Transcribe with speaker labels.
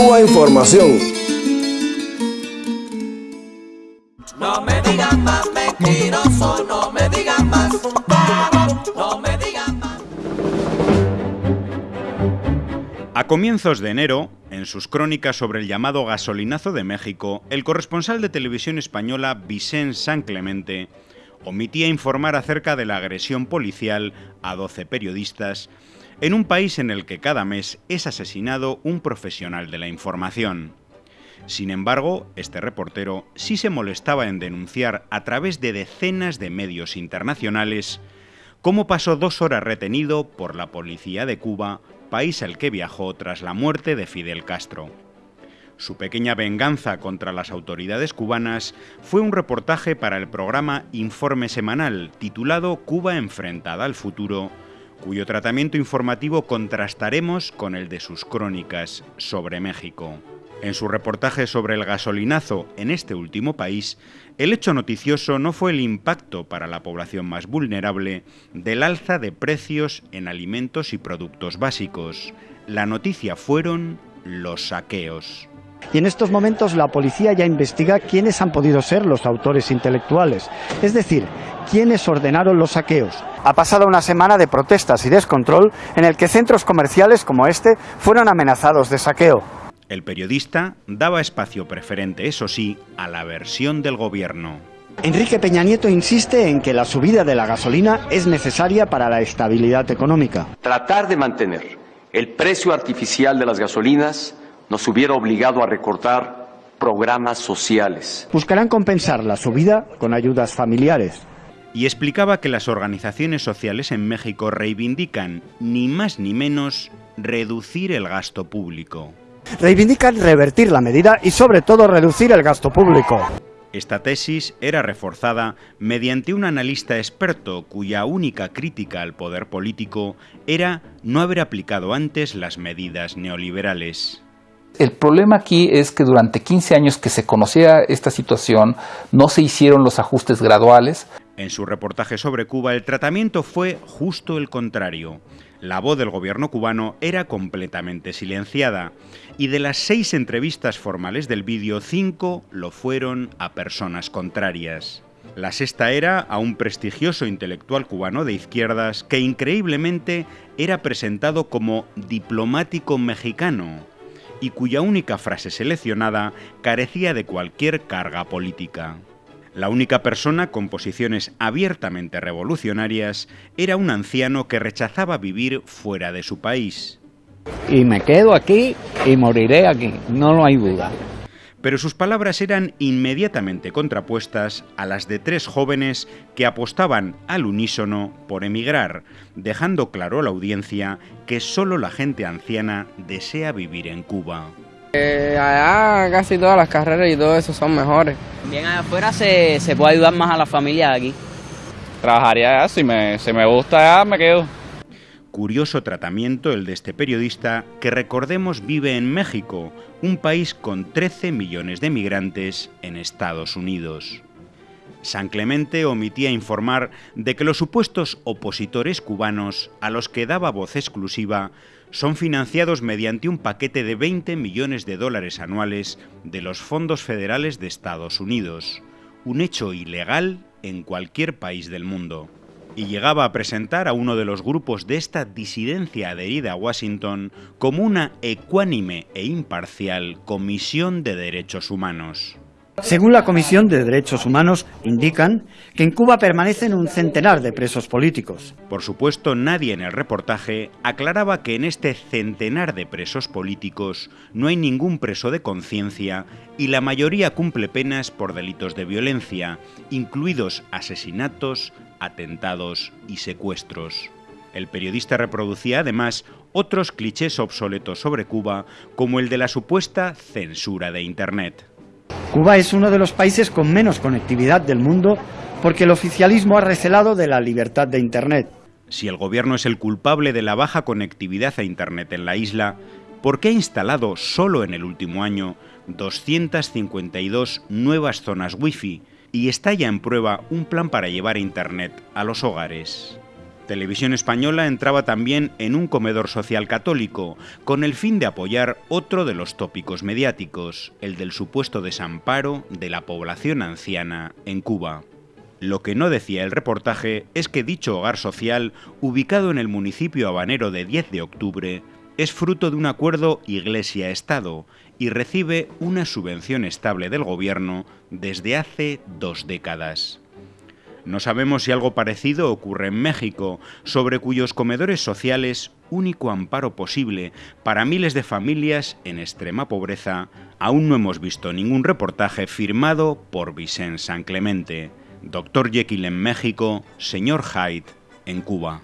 Speaker 1: Cuba Información.
Speaker 2: No me digan más mentiroso, no me digan más, no me digan más.
Speaker 3: A comienzos de enero, en sus crónicas sobre el llamado gasolinazo de México, el corresponsal de televisión española Vicente San Clemente omitía informar acerca de la agresión policial a 12 periodistas en un país en el que cada mes es asesinado un profesional de la información. Sin embargo, este reportero sí se molestaba en denunciar a través de decenas de medios internacionales cómo pasó dos horas retenido por la policía de Cuba, país al que viajó tras la muerte de Fidel Castro. Su pequeña venganza contra las autoridades cubanas fue un reportaje para el programa Informe Semanal titulado Cuba enfrentada al futuro, cuyo tratamiento informativo contrastaremos con el de sus crónicas sobre México. En su reportaje sobre el gasolinazo en este último país, el hecho noticioso no fue el impacto para la población más vulnerable del alza de precios en alimentos y productos básicos. La noticia fueron los saqueos.
Speaker 4: Y en estos momentos la policía ya investiga quiénes han podido ser los autores intelectuales, es decir, quiénes ordenaron los saqueos. Ha pasado una semana de protestas y descontrol en el que centros comerciales como este fueron amenazados de saqueo.
Speaker 3: El periodista daba espacio preferente, eso sí, a la versión del gobierno.
Speaker 4: Enrique Peña Nieto insiste en que la subida de la gasolina es necesaria para la estabilidad económica.
Speaker 5: Tratar de mantener el precio artificial de las gasolinas nos hubiera obligado a recortar programas sociales.
Speaker 4: Buscarán compensar la subida con ayudas familiares.
Speaker 3: Y explicaba que las organizaciones sociales en México reivindican, ni más ni menos, reducir el gasto público.
Speaker 4: Reivindican revertir la medida y sobre todo reducir el gasto público.
Speaker 3: Esta tesis era reforzada mediante un analista experto cuya única crítica al poder político era no haber aplicado antes las medidas neoliberales.
Speaker 6: El problema aquí es que durante 15 años que se conocía esta situación no se hicieron los ajustes graduales.
Speaker 3: En su reportaje sobre Cuba el tratamiento fue justo el contrario. La voz del gobierno cubano era completamente silenciada y de las seis entrevistas formales del vídeo, cinco lo fueron a personas contrarias. La sexta era a un prestigioso intelectual cubano de izquierdas que increíblemente era presentado como diplomático mexicano, y cuya única frase seleccionada carecía de cualquier carga política. La única persona con posiciones abiertamente revolucionarias era un anciano que rechazaba vivir fuera de su país.
Speaker 7: Y me quedo aquí y moriré aquí, no lo hay duda
Speaker 3: pero sus palabras eran inmediatamente contrapuestas a las de tres jóvenes que apostaban al unísono por emigrar, dejando claro a la audiencia que solo la gente anciana desea vivir en Cuba.
Speaker 8: Eh, allá casi todas las carreras y todo eso son mejores.
Speaker 9: Bien, afuera se, se puede ayudar más a la familia aquí.
Speaker 10: Trabajaría allá, si me, si me gusta allá me quedo.
Speaker 3: Curioso tratamiento el de este periodista que recordemos vive en México, un país con 13 millones de migrantes en Estados Unidos. San Clemente omitía informar de que los supuestos opositores cubanos a los que daba voz exclusiva son financiados mediante un paquete de 20 millones de dólares anuales de los fondos federales de Estados Unidos, un hecho ilegal en cualquier país del mundo y llegaba a presentar a uno de los grupos de esta disidencia adherida a Washington como una ecuánime e imparcial Comisión de Derechos Humanos.
Speaker 4: Según la Comisión de Derechos Humanos, indican que en Cuba permanecen un centenar de presos políticos.
Speaker 3: Por supuesto, nadie en el reportaje aclaraba que en este centenar de presos políticos no hay ningún preso de conciencia y la mayoría cumple penas por delitos de violencia, incluidos asesinatos, atentados y secuestros. El periodista reproducía además otros clichés obsoletos sobre Cuba, como el de la supuesta censura de Internet.
Speaker 4: Cuba es uno de los países con menos conectividad del mundo porque el oficialismo ha recelado de la libertad de Internet.
Speaker 3: Si el gobierno es el culpable de la baja conectividad a Internet en la isla, ¿por qué ha instalado solo en el último año 252 nuevas zonas Wi-Fi y está ya en prueba un plan para llevar Internet a los hogares. Televisión Española entraba también en un comedor social católico, con el fin de apoyar otro de los tópicos mediáticos, el del supuesto desamparo de la población anciana en Cuba. Lo que no decía el reportaje es que dicho hogar social, ubicado en el municipio habanero de 10 de octubre, es fruto de un acuerdo Iglesia-Estado y recibe una subvención estable del gobierno desde hace dos décadas. No sabemos si algo parecido ocurre en México, sobre cuyos comedores sociales, único amparo posible para miles de familias en extrema pobreza, aún no hemos visto ningún reportaje firmado por Vicente San Clemente, Dr. Jekyll en México, Señor Hyde en Cuba.